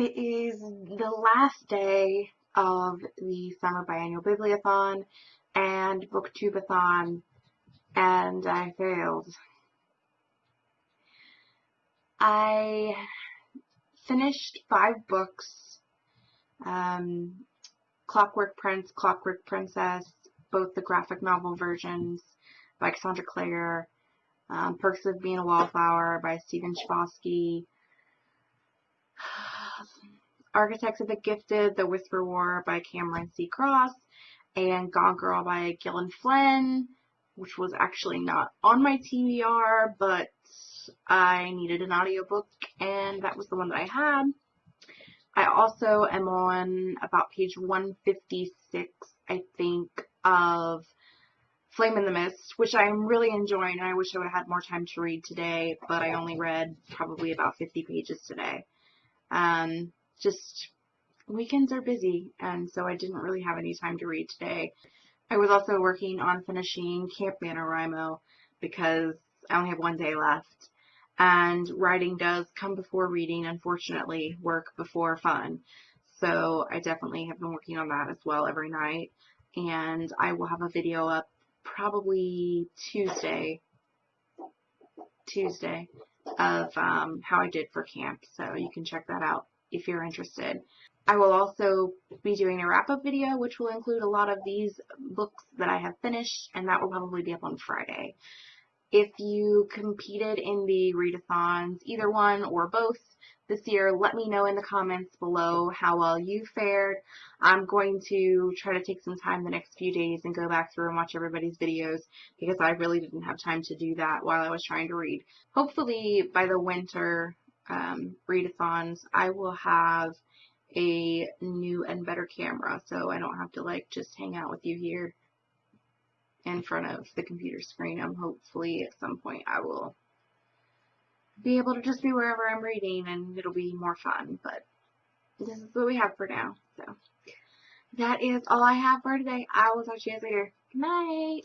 It is the last day of the Summer Biannual Bibliothon and Booktubeathon, and I failed. I finished five books, um, Clockwork Prince, Clockwork Princess, both the graphic novel versions by Cassandra Clare, um, Perks of Being a Wallflower by Stephen Chbosky, Architects of the Gifted, The Whisper War by Cameron C. Cross, and Gone Girl by Gillian Flynn, which was actually not on my TBR, but I needed an audiobook, and that was the one that I had. I also am on about page 156, I think, of Flame in the Mist, which I'm really enjoying, and I wish I would have had more time to read today, but I only read probably about 50 pages today. Um, just weekends are busy, and so I didn't really have any time to read today. I was also working on finishing Camp NaNoWriMo because I only have one day left. And writing does come before reading, unfortunately, work before fun. So I definitely have been working on that as well every night. And I will have a video up probably Tuesday, Tuesday, of um, how I did for camp. So you can check that out if you're interested. I will also be doing a wrap-up video, which will include a lot of these books that I have finished, and that will probably be up on Friday. If you competed in the readathons, either one or both, this year, let me know in the comments below how well you fared. I'm going to try to take some time the next few days and go back through and watch everybody's videos because I really didn't have time to do that while I was trying to read. Hopefully by the winter um, readathons, I will have a new and better camera so I don't have to like just hang out with you here in front of the computer screen. I'm hopefully at some point I will be able to just be wherever I'm reading and it'll be more fun, but this is what we have for now. So that is all I have for today. I will talk to you guys later. Good night.